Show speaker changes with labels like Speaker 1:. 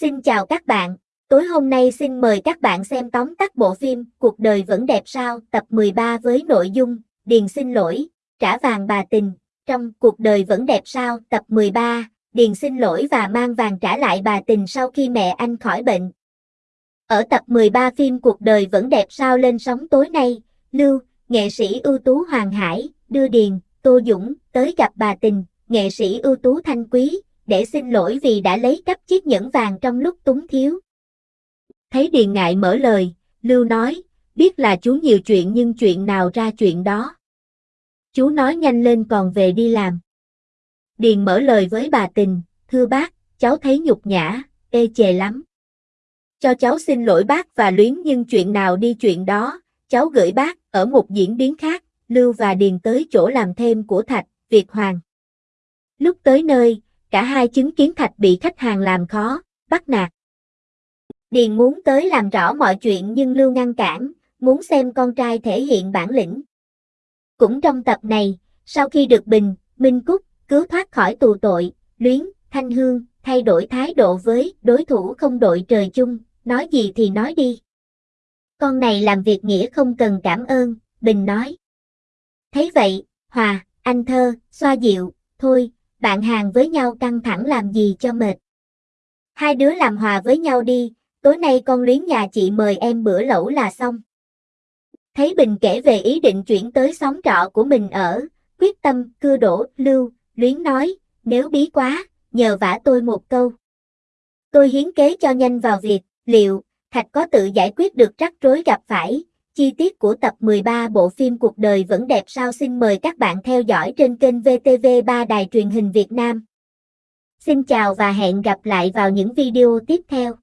Speaker 1: Xin chào các bạn, tối hôm nay xin mời các bạn xem tóm tắt bộ phim Cuộc đời vẫn đẹp sao tập 13 với nội dung Điền xin lỗi, trả vàng bà tình. Trong Cuộc đời vẫn đẹp sao tập 13, Điền xin lỗi và mang vàng trả lại bà tình sau khi mẹ anh khỏi bệnh. Ở tập 13 phim Cuộc đời vẫn đẹp sao lên sóng tối nay, Lưu, nghệ sĩ ưu tú Hoàng Hải, đưa Điền, Tô Dũng, tới gặp bà tình, nghệ sĩ ưu tú Thanh Quý, để xin lỗi vì đã lấy cắp chiếc nhẫn vàng trong lúc túng thiếu. Thấy Điền ngại mở lời, Lưu nói, biết là chú nhiều chuyện nhưng chuyện nào ra chuyện đó. Chú nói nhanh lên còn về đi làm. Điền mở lời với bà tình, thưa bác, cháu thấy nhục nhã, ê chề lắm. Cho cháu xin lỗi bác và luyến nhưng chuyện nào đi chuyện đó, cháu gửi bác, ở một diễn biến khác, Lưu và Điền tới chỗ làm thêm của Thạch, Việt Hoàng. Lúc tới nơi, cả hai chứng kiến Thạch bị khách hàng làm khó, bắt nạt. Điền muốn tới làm rõ mọi chuyện nhưng Lưu ngăn cản, muốn xem con trai thể hiện bản lĩnh. Cũng trong tập này, sau khi được Bình, Minh Cúc, cứu thoát khỏi tù tội, Luyến, Thanh Hương, thay đổi thái độ với đối thủ không đội trời chung, nói gì thì nói đi. Con này làm việc nghĩa không cần cảm ơn, Bình nói. Thấy vậy, Hòa, anh thơ, xoa dịu, thôi, bạn hàng với nhau căng thẳng làm gì cho mệt. Hai đứa làm hòa với nhau đi, tối nay con luyến nhà chị mời em bữa lẩu là xong. Thấy Bình kể về ý định chuyển tới xóm trọ của mình ở, quyết tâm, cưa đổ, lưu, luyến nói, nếu bí quá, nhờ vả tôi một câu. Tôi hiến kế cho nhanh vào việc, liệu, Thạch có tự giải quyết được rắc rối gặp phải, chi tiết của tập 13 bộ phim Cuộc đời vẫn đẹp sao xin mời các bạn theo dõi trên kênh VTV3 Đài truyền hình Việt Nam. Xin chào và hẹn gặp lại vào những video tiếp theo.